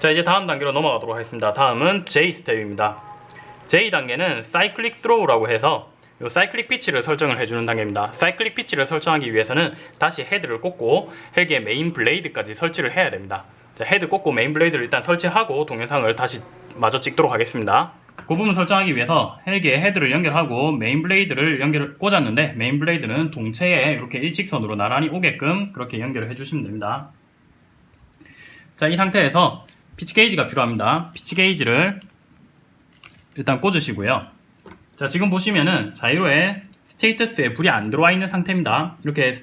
자 이제 다음 단계로 넘어가도록 하겠습니다. 다음은 J 스텝입니다. J 단계는 cyclic throw라고 해서 요 cyclic pitch를 설정을 해주는 단계입니다. cyclic pitch를 설정하기 위해서는 다시 헤드를 꽂고 헬기의 main blade까지 설치를 해야 됩니다. 자, 헤드 꽂고 main blade를 일단 설치하고 동영상을 다시 마저 찍도록 하겠습니다. 그 부분 설정하기 위해서 헬기에 헤드를 연결하고 main blade를 연결 꽂았는데 main blade는 동체에 이렇게 일직선으로 나란히 오게끔 그렇게 연결을 해주시면 됩니다. 자, 이 상태에서 피치 게이지가 필요합니다. 피치 게이지를 일단 꽂으시고요. 자, 지금 보시면은 자이로에 status에 불이 안 들어와 있는 상태입니다. 이렇게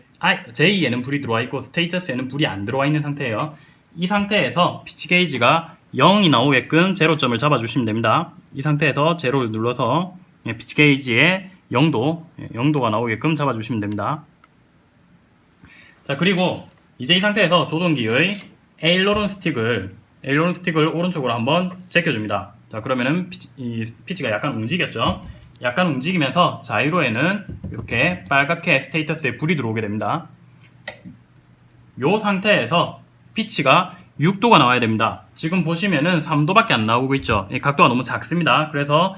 J에는 불이 들어와 있고 status에는 불이 안 들어와 있는 상태예요. 이 상태에서 피치 게이지가 0이 나오게끔 제로점을 잡아주시면 됩니다. 이 상태에서 제로를 눌러서 예, 피치 게이지의 0도, 0도가 나오게끔 잡아주시면 됩니다. 자, 그리고 이제 이 상태에서 조종기의 aileron 스틱을 aileron 스틱을 오른쪽으로 한번 제껴줍니다. 자, 그러면은 피치, 이 피치가 약간 움직였죠? 약간 움직이면서 자이로에는 이렇게 빨갛게 status에 불이 들어오게 됩니다. 이 상태에서 피치가 6도가 나와야 됩니다. 지금 보시면은 3도밖에 안 나오고 있죠. 각도가 너무 작습니다. 그래서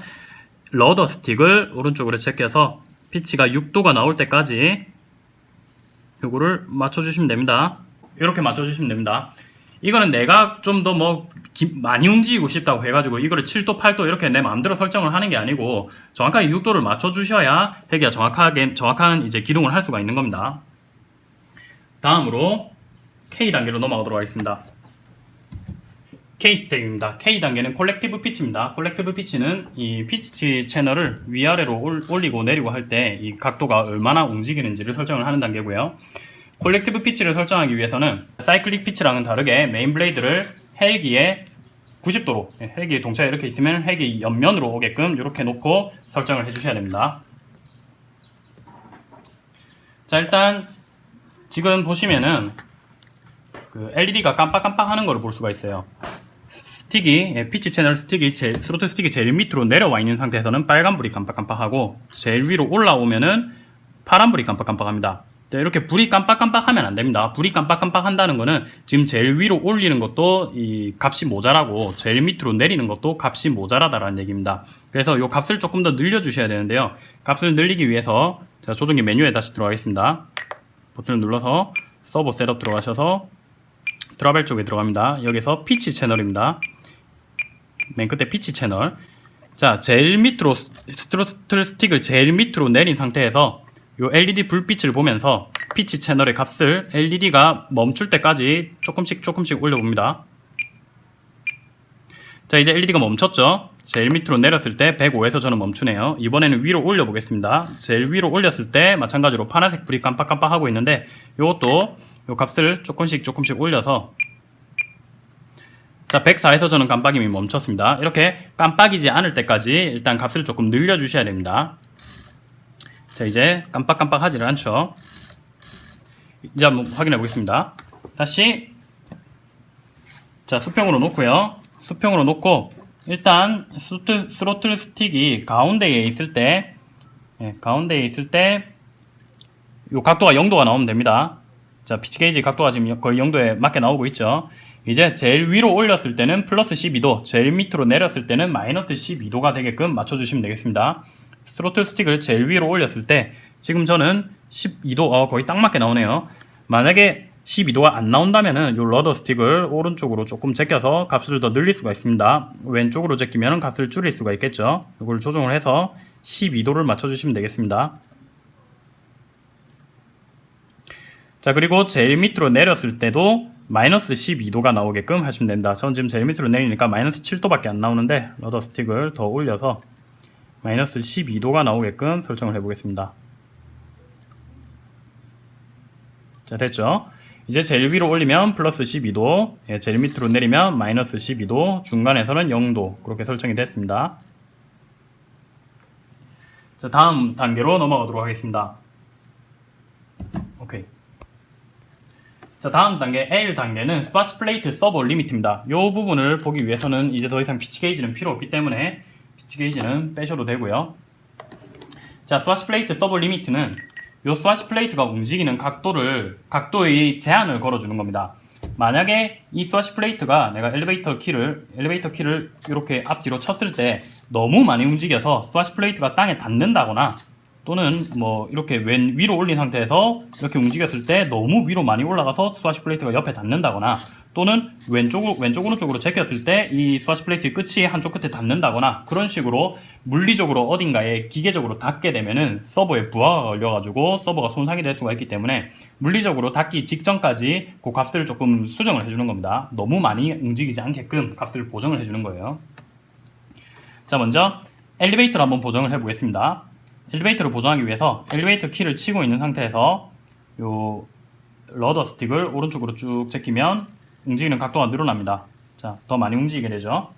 rudder 스틱을 오른쪽으로 제껴서 피치가 6도가 나올 때까지 이거를 맞춰주시면 됩니다. 이렇게 맞춰주시면 됩니다. 이거는 내가 좀 더 뭐 많이 움직이고 싶다고 해가지고 이거를 7도, 8도 이렇게 내 마음대로 설정을 하는 게 아니고 정확하게 6도를 맞춰주셔야 헬기가 정확하게 정확한 이제 기동을 할 수가 있는 겁니다. 다음으로 K 단계로 넘어가도록 하겠습니다. K 스텝입니다. K 단계는 collective pitch입니다. collective pitch는 이 피치 채널을 위아래로 올리고 내리고 할 때 이 각도가 얼마나 움직이는지를 설정을 하는 단계고요. collective pitch를 설정하기 위해서는 cyclic pitch랑은 다르게 main blade를 헬기에 90도로 헬기 동체에 이렇게 있으면 헬기 옆면으로 오게끔 이렇게 놓고 설정을 해주셔야 됩니다. 자 일단 지금 보시면은 그 LED가 깜빡깜빡 하는 걸 볼 수가 있어요. 스틱이 예, 피치 채널 스틱이 제, 스로틀 스틱이 제일 밑으로 내려와 있는 상태에서는 빨간불이 깜빡깜빡하고 제일 위로 올라오면은 파란불이 깜빡깜빡합니다. 이렇게 불이 깜빡깜빡 하면 안 됩니다. 불이 깜빡깜빡 한다는 거는 지금 제일 위로 올리는 것도 이 값이 모자라고 제일 밑으로 내리는 것도 값이 모자라다라는 얘기입니다. 그래서 이 값을 조금 더 늘려 주셔야 되는데요. 값을 늘리기 위해서 제가 조종기 메뉴에 다시 들어가겠습니다. 버튼을 눌러서 servo setup 들어가셔서 travel 쪽에 들어갑니다. 여기서 피치 채널입니다. 맨 끝에 피치 채널. 자, 제일 밑으로 스트로틀 스틱을 제일 밑으로 내린 상태에서 이 LED 불빛을 보면서 피치 채널의 값을 LED가 멈출 때까지 조금씩 조금씩 올려봅니다. 자 이제 LED가 멈췄죠. 제일 밑으로 내렸을 때 105에서 저는 멈추네요. 이번에는 위로 올려보겠습니다. 제일 위로 올렸을 때 마찬가지로 파란색 불이 깜빡깜빡 하고 있는데 이것도 이 값을 조금씩 조금씩 올려서 자 104에서 저는 깜빡임이 멈췄습니다. 이렇게 깜빡이지 않을 때까지 일단 값을 조금 늘려주셔야 됩니다. 자 이제 깜빡깜빡 하지를 않죠? 이제 한번 확인해 보겠습니다. 다시. 자 수평으로 놓고요. 수평으로 놓고 일단 스로틀, 스로틀 스틱이 가운데에 있을 때 예, 가운데에 있을 때이 각도가 0도가 나오면 됩니다. 자 피치 게이지 각도가 지금 거의 0도에 맞게 나오고 있죠. 이제 제일 위로 올렸을 때는 플러스 12도 제일 밑으로 내렸을 때는 마이너스 12도가 되게끔 맞춰주시면 되겠습니다 스로틀 스틱을 제일 위로 올렸을 때 지금 저는 12도 어, 거의 딱 맞게 나오네요. 만약에 12도가 안 나온다면 은 이 rudder 스틱을 오른쪽으로 조금 제껴서 값을 더 늘릴 수가 있습니다. 왼쪽으로 제끼면 값을 줄일 수가 있겠죠. 이걸 조정을 해서 12도를 맞춰주시면 되겠습니다. 자 그리고 제일 밑으로 내렸을 때도 마이너스 12도가 나오게끔 하시면 됩니다. 전 지금 제일 밑으로 내리니까 마이너스 7도밖에 안 나오는데 러더 스틱을 더 올려서 마이너스 12도가 나오게끔 설정을 해보겠습니다. 자 됐죠? 이제 제일 위로 올리면 플러스 12도, 예, 제일 밑으로 내리면 마이너스 12도, 중간에서는 0도 그렇게 설정이 됐습니다. 자 다음 단계로 넘어가도록 하겠습니다. 오케이. 자 다음 단계 L 단계는 swash plate servo limit입니다. 이 부분을 보기 위해서는 이제 더 이상 피치 게이지는 필요 없기 때문에 피치 게이지는 빼셔도 되고요. 자, swash plate servo limit는 이 swash plate가 움직이는 각도를 각도의 제한을 걸어주는 겁니다. 만약에 이 swash plate가 내가 엘리베이터 키를 엘리베이터 키를 이렇게 앞뒤로 쳤을 때 너무 많이 움직여서 swash plate가 땅에 닿는다거나 또는 뭐 이렇게 왼 위로 올린 상태에서 이렇게 움직였을 때 너무 위로 많이 올라가서 swash plate가 옆에 닿는다거나 또는 왼쪽 왼쪽 오른쪽으로 제꼈을 때 이 swash plate 끝이 한쪽 끝에 닿는다거나 그런 식으로 물리적으로 어딘가에 기계적으로 닿게 되면은 servo에 부하가 걸려가지고 servo가 손상이 될 수가 있기 때문에 물리적으로 닿기 직전까지 그 값을 조금 수정을 해주는 겁니다. 너무 많이 움직이지 않게끔 값을 보정을 해주는 거예요. 자 먼저 엘리베이터를 한번 보정을 해보겠습니다. 엘리베이터를 보정하기 위해서 엘리베이터 키를 치고 있는 상태에서 요 rudder 스틱을 오른쪽으로 쭉 제끼면 움직이는 각도가 늘어납니다. 자, 더 많이 움직이게 되죠.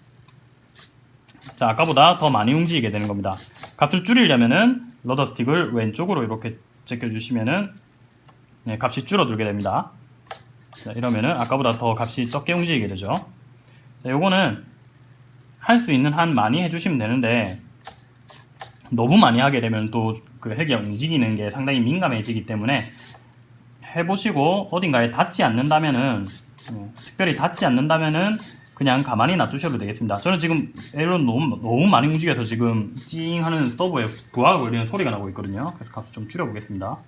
자, 아까보다 더 많이 움직이게 되는 겁니다. 값을 줄이려면은 rudder 스틱을 왼쪽으로 이렇게 제껴 주시면은 네, 값이 줄어들게 됩니다. 자, 이러면은 아까보다 더 값이 적게 움직이게 되죠. 자, 요거는 할 수 있는 한 많이 해주시면 되는데 너무 많이 하게 되면 또 그 헬기가 움직이는 게 상당히 민감해지기 때문에 해보시고 어딘가에 닿지 않는다면은 네, 특별히 닿지 않는다면은 그냥 가만히 놔두셔도 되겠습니다. 저는 지금 에일런 너무, 너무 많이 움직여서 지금 찡 하는 서버에 부하가 걸리는 소리가 나고 있거든요. 그래서 값을 좀 줄여보겠습니다.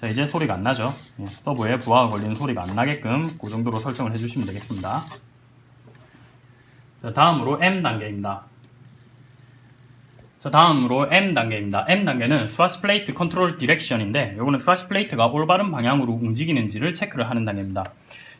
자 이제 소리가 안 나죠. 예, servo에 부하가 걸리는 소리가 안 나게끔 그 정도로 설정을 해주시면 되겠습니다. 자 다음으로 M 단계입니다. 자 다음으로 M 단계입니다. M 단계는 스와시 플레이트 컨트롤 디렉션인데 요거는 swash plate가 올바른 방향으로 움직이는지를 체크를 하는 단계입니다.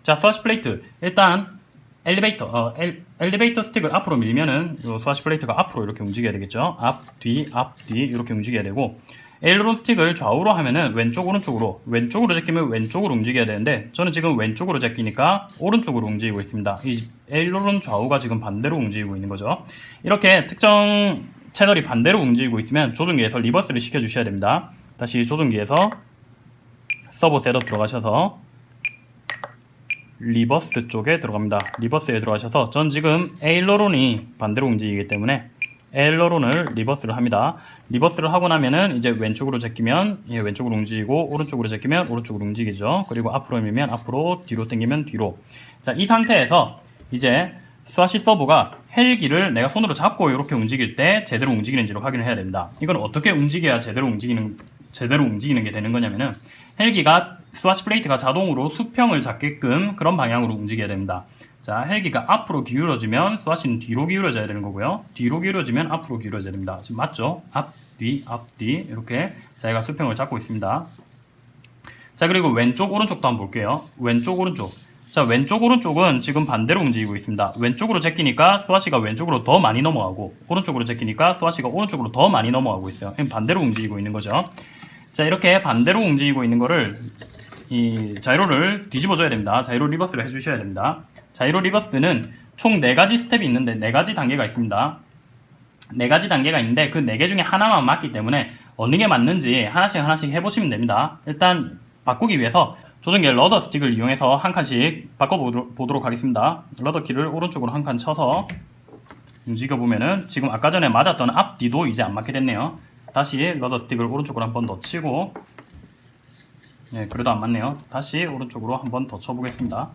자 swash plate 일단 엘리베이터 어, 엘, 엘리베이터 스틱을 앞으로 밀면은 요 swash plate가 앞으로 이렇게 움직여야 되겠죠. 앞, 뒤, 앞, 뒤 이렇게 움직여야 되고 aileron 스틱을 좌우로 하면은 왼쪽 오른쪽으로 왼쪽으로 제끼면 왼쪽으로 움직여야 되는데 저는 지금 왼쪽으로 제끼니까 오른쪽으로 움직이고 있습니다. 이 aileron 좌우가 지금 반대로 움직이고 있는 거죠. 이렇게 특정 채널이 반대로 움직이고 있으면 조종기에서 reverse를 시켜 주셔야 됩니다. 다시 조종기에서 servo setup 들어가셔서 reverse 쪽에 들어갑니다. reverse에 들어가셔서 전 지금 aileron이 반대로 움직이기 때문에 aileron을 reverse를 합니다. reverse를 하고 나면은 이제 왼쪽으로 제끼면 예, 왼쪽으로 움직이고 오른쪽으로 제끼면 오른쪽으로 움직이죠. 그리고 앞으로 밀면 앞으로 뒤로 당기면 뒤로. 자, 이 상태에서 이제 swash servo가 헬기를 내가 손으로 잡고 이렇게 움직일 때 제대로 움직이는지를 확인을 해야 됩니다. 이건 어떻게 움직여야 제대로 움직이는 제대로 움직이는 게 되는 거냐면은 헬기가 swash plate가 자동으로 수평을 잡게끔 그런 방향으로 움직여야 됩니다. 자, 헬기가 앞으로 기울어지면 스와시는 뒤로 기울어져야 되는 거고요. 뒤로 기울어지면 앞으로 기울어져야 됩니다. 지금 맞죠? 앞, 뒤, 앞, 뒤 이렇게 자기가 수평을 잡고 있습니다. 자, 그리고 왼쪽, 오른쪽도 한번 볼게요. 왼쪽, 오른쪽. 자, 왼쪽, 오른쪽은 지금 반대로 움직이고 있습니다. 왼쪽으로 제끼니까 스와시가 왼쪽으로 더 많이 넘어가고 오른쪽으로 제끼니까 스와시가 오른쪽으로 더 많이 넘어가고 있어요. 반대로 움직이고 있는 거죠. 자, 이렇게 반대로 움직이고 있는 거를 이 자이로를 뒤집어 줘야 됩니다. 자이로 reverse를 해 주셔야 됩니다. 자이로 reverse는 총 4가지 스텝이 있는데 4가지 단계가 있습니다. 4가지 단계가 있는데 그 4개 중에 하나만 맞기 때문에 어느 게 맞는지 하나씩 하나씩 해보시면 됩니다. 일단 바꾸기 위해서 조종기 rudder 스틱을 이용해서 한 칸씩 바꿔보도록 하겠습니다. rudder 키를 오른쪽으로 한 칸 쳐서 움직여보면은 지금 아까 전에 맞았던 앞뒤도 이제 안 맞게 됐네요. 다시 러더 스틱을 오른쪽으로 한 번 더 치고 네, 그래도 안 맞네요. 다시 오른쪽으로 한 번 더 쳐보겠습니다.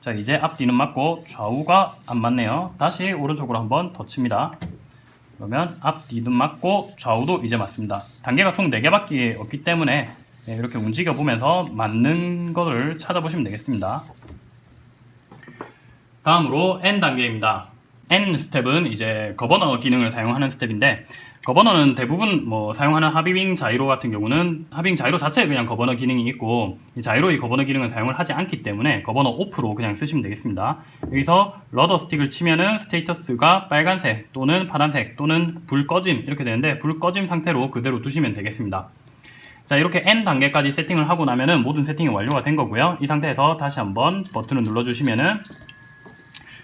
자, 이제 앞뒤는 맞고 좌우가 안 맞네요. 다시 오른쪽으로 한 번 더 칩니다. 그러면 앞뒤는 맞고 좌우도 이제 맞습니다. 단계가 총 4개밖에 없기 때문에 네, 이렇게 움직여 보면서 맞는 것을 찾아보시면 되겠습니다. 다음으로 N 단계입니다. N 스텝은 이제 governor 기능을 사용하는 스텝인데 governor는 대부분 뭐 사용하는 하비윙 자이로 같은 경우는 하비윙 자이로 자체에 그냥 governor 기능이 있고 이 자이로의 governor 기능은 사용을 하지 않기 때문에 governor off로 그냥 쓰시면 되겠습니다. 여기서 rudder 스틱을 치면은 status가 빨간색 또는 파란색 또는 불 꺼짐 이렇게 되는데 불 꺼짐 상태로 그대로 두시면 되겠습니다. 자 이렇게 N 단계까지 세팅을 하고 나면은 모든 세팅이 완료가 된 거고요. 이 상태에서 다시 한번 버튼을 눌러주시면은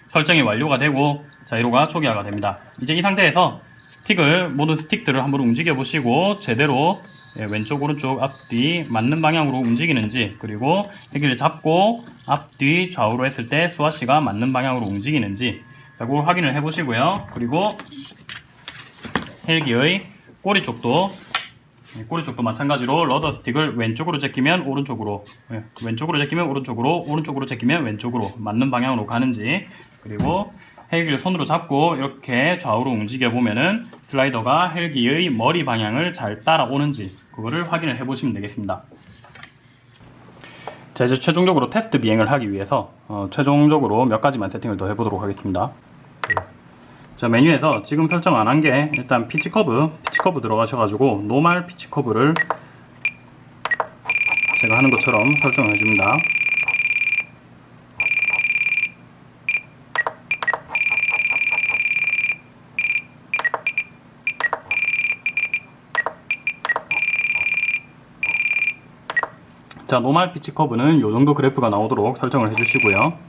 설정이 완료가 되고 자이로가 초기화가 됩니다. 이제 이 상태에서 스틱을 모든 스틱들을 한번 움직여 보시고 제대로 예, 왼쪽 오른쪽 앞뒤 맞는 방향으로 움직이는지 그리고 헬기를 잡고 앞뒤 좌우로 했을 때 swash가 맞는 방향으로 움직이는지 자, 그걸 확인을 해 보시고요. 그리고 헬기의 꼬리 쪽도 예, 꼬리 쪽도 마찬가지로 rudder 스틱을 왼쪽으로 제끼면 오른쪽으로. 예, 왼쪽으로 제끼면 오른쪽으로 오른쪽으로 제끼면 왼쪽으로 맞는 방향으로 가는지 그리고 헬기를 손으로 잡고 이렇게 좌우로 움직여 보면은 슬라이더가 헬기의 머리 방향을 잘 따라오는지 그거를 확인을 해 보시면 되겠습니다. 자 이제 최종적으로 테스트 비행을 하기 위해서 어, 최종적으로 몇 가지만 세팅을 더 해보도록 하겠습니다 자 메뉴에서 지금 설정 안 한 게 일단 피치 커브 피치 커브 들어가셔가지고 normal 피치 커브를 제가 하는 것처럼 설정을 해줍니다. 자 노말 피치 커브는 이 정도 그래프가 나오도록 설정을 해주시고요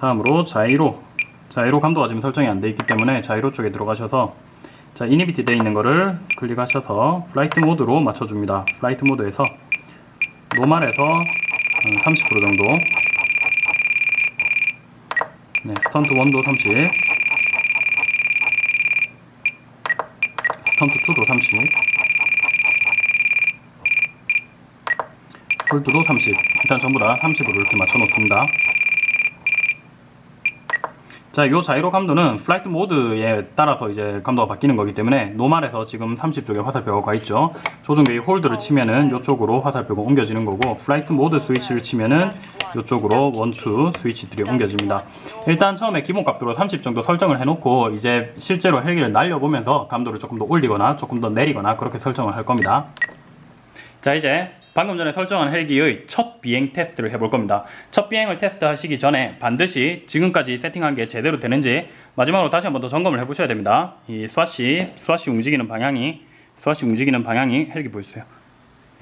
다음으로 자이로. 자이로 감도가 지금 설정이 안 돼 있기 때문에 자이로 쪽에 들어가셔서 자 inhibit 되어 있는 거를 클릭하셔서 flight mode로 맞춰줍니다. flight mode에서 normal에서 30% 정도. 네, 스턴트 1도 30 스턴트 2도 30 hold도 30 일단 전부 다 30으로 이렇게 맞춰 놓습니다 자, 이 자이로 감도는 flight mode에 따라서 이제 감도가 바뀌는 거기 때문에 normal에서 지금 30쪽에 화살표가 가 있죠. 조종기의 hold를 치면은 이쪽으로 화살표가 옮겨지는 거고 flight mode 스위치를 치면은 이쪽으로 one two 스위치들이 옮겨집니다. 일단 처음에 기본값으로 30 정도 설정을 해놓고 이제 실제로 헬기를 날려보면서 감도를 조금 더 올리거나 조금 더 내리거나 그렇게 설정을 할 겁니다. 자 이제 방금 전에 설정한 헬기의 첫 비행 테스트를 해볼 겁니다. 첫 비행을 테스트하시기 전에 반드시 지금까지 세팅한 게 제대로 되는지 마지막으로 다시 한 번 더 점검을 해보셔야 됩니다. 이 swash, swash 움직이는 방향이 swash 움직이는 방향이 헬기 보여주세요.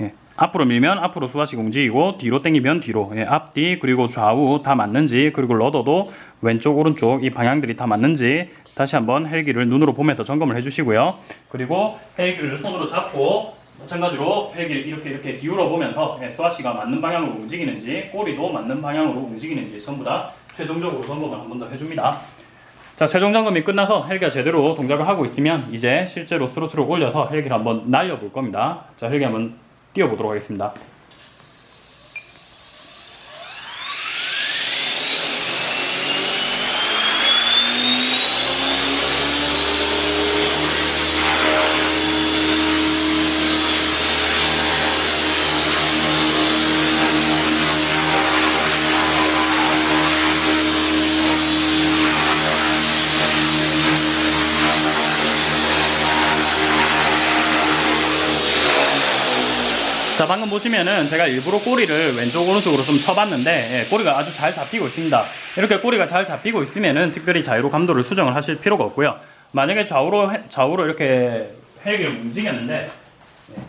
예, 앞으로 밀면 앞으로 swash가 움직이고 뒤로 당기면 뒤로 예, 앞뒤 그리고 좌우 다 맞는지 그리고 러더도 왼쪽 오른쪽 이 방향들이 다 맞는지 다시 한번 헬기를 눈으로 보면서 점검을 해주시고요. 그리고 헬기를 손으로 잡고 마찬가지로 헬기를 이렇게 이렇게 기울어 보면서 swash가 맞는 방향으로 움직이는지 꼬리도 맞는 방향으로 움직이는지 전부 다 최종적으로 점검을 한 번 더 해줍니다. 자 최종 점검이 끝나서 헬기가 제대로 동작을 하고 있으면 이제 실제로 스로틀을 올려서 헬기를 한번 날려볼 겁니다. 자 헬기 한번 띄워보도록 하겠습니다. 자 방금 보시면은 제가 일부러 꼬리를 왼쪽 오른쪽으로 좀 쳐봤는데 예, 꼬리가 아주 잘 잡히고 있습니다. 이렇게 꼬리가 잘 잡히고 있으면은 특별히 자유로 감도를 수정을 하실 필요가 없고요. 만약에 좌우로 좌우로 이렇게 헬기를 움직였는데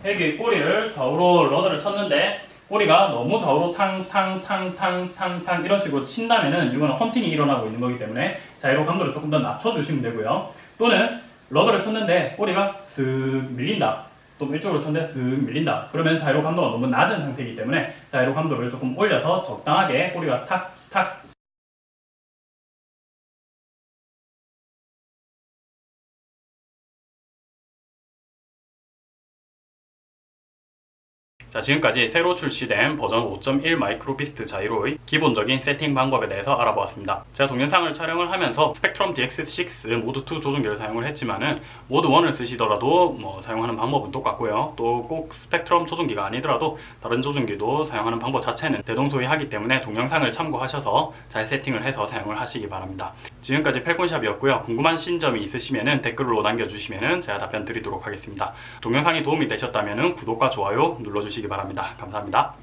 예, 헬기 꼬리를 좌우로 러더를 쳤는데 꼬리가 너무 좌우로 탕탕탕탕탕탕 이런 식으로 친다면은 이거는 험팅이 일어나고 있는 거기 때문에 자유로 감도를 조금 더 낮춰주시면 되고요. 또는 rudder를 쳤는데 꼬리가 쓱 밀린다 또 왼쪽으로 쳤는데 쓱 밀린다. 그러면 자이로 감도가 너무 낮은 상태이기 때문에 자이로 감도를 조금 올려서 적당하게 꼬리가 탁탁 자 지금까지 새로 출시된 버전 5.1 마이크로비스트 자이로의 기본적인 세팅 방법에 대해서 알아보았습니다. 제가 동영상을 촬영을 하면서 스펙트럼 DX6 모드 2 조종기를 사용을 했지만은 모드 1을 쓰시더라도 뭐 사용하는 방법은 똑같고요. 또 꼭 스펙트럼 조종기가 아니더라도 다른 조종기도 사용하는 방법 자체는 대동소이하기 때문에 동영상을 참고하셔서 잘 세팅을 해서 사용을 하시기 바랍니다. 지금까지 펠콘샵이었고요. 궁금하신 점이 있으시면 댓글로 남겨주시면 제가 답변 드리도록 하겠습니다. 동영상이 도움이 되셨다면 구독과 좋아요 눌러주시기 바랍니다. 감사합니다.